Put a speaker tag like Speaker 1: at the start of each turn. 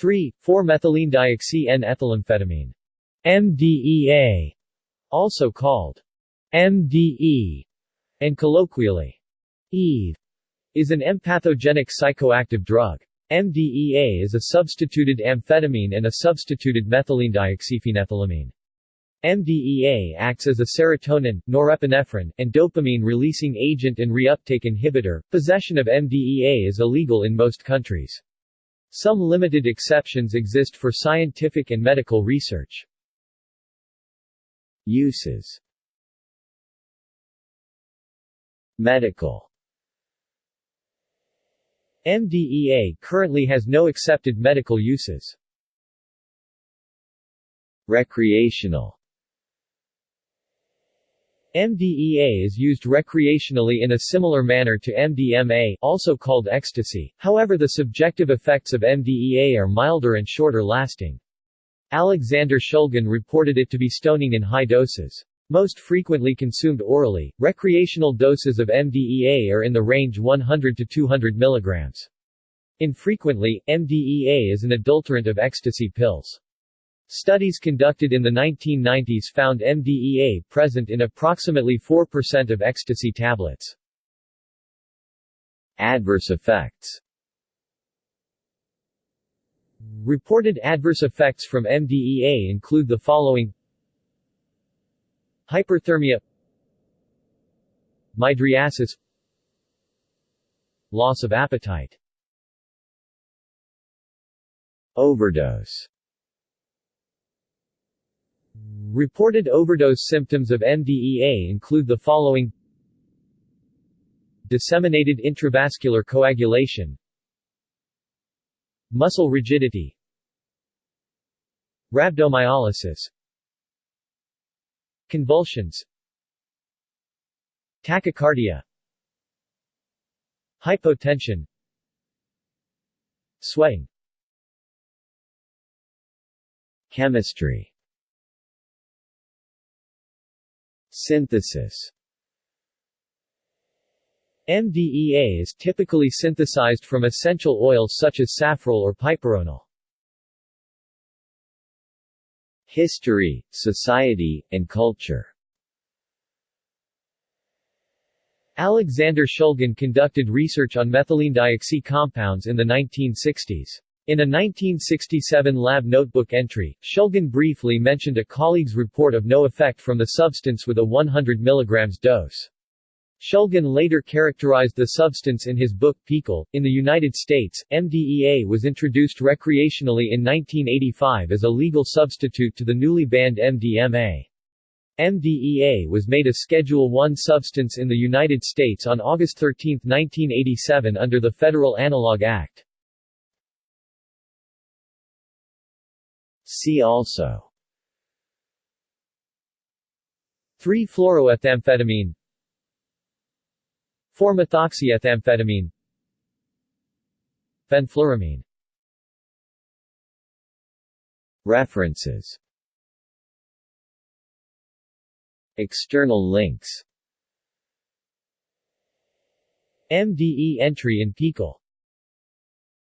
Speaker 1: 3. 4-methylene-dioxy-N-ethylamphetamine. MDEA, also called MDE, and colloquially EVE, is an empathogenic psychoactive drug. MDEA is a substituted amphetamine and a substituted methylene dioxyphenethylamine. MDEA acts as a serotonin, norepinephrine, and dopamine-releasing agent and reuptake inhibitor. Possession of MDEA is illegal in most countries. Some limited exceptions exist for scientific and medical research. Uses Medical MDEA currently has no accepted medical uses. Recreational MDEA is used recreationally in a similar manner to MDMA also called ecstasy, however the subjective effects of MDEA are milder and shorter lasting. Alexander Shulgin reported it to be stoning in high doses. Most frequently consumed orally, recreational doses of MDEA are in the range 100 to 200 mg. Infrequently, MDEA is an adulterant of ecstasy pills. Studies conducted in the 1990s found MDEA present in approximately 4% of ecstasy tablets. Adverse effects. Reported adverse effects from MDEA include the following. Hyperthermia. Mydriasis. Loss of appetite. Overdose Reported overdose symptoms of MDEA include the following. Disseminated intravascular coagulation. Muscle rigidity. Rhabdomyolysis. Convulsions. Tachycardia. Hypotension. Sweating Chemistry Synthesis MDEA is typically synthesized from essential oils such as safrole or piperonal. History, society, and culture Alexander Shulgin conducted research on methylene dioxy compounds in the 1960s. In a 1967 lab notebook entry, Shulgin briefly mentioned a colleague's report of no effect from the substance with a 100 mg dose. Shulgin later characterized the substance in his book PiHKAL. In the United States, MDEA was introduced recreationally in 1985 as a legal substitute to the newly banned MDMA. MDEA was made a Schedule I substance in the United States on August 13, 1987 under the Federal Analog Act. See also. 3-fluoroethamphetamine 4-methoxyethamphetamine Fenfluramine. References. External links. MDE entry in PiHKAL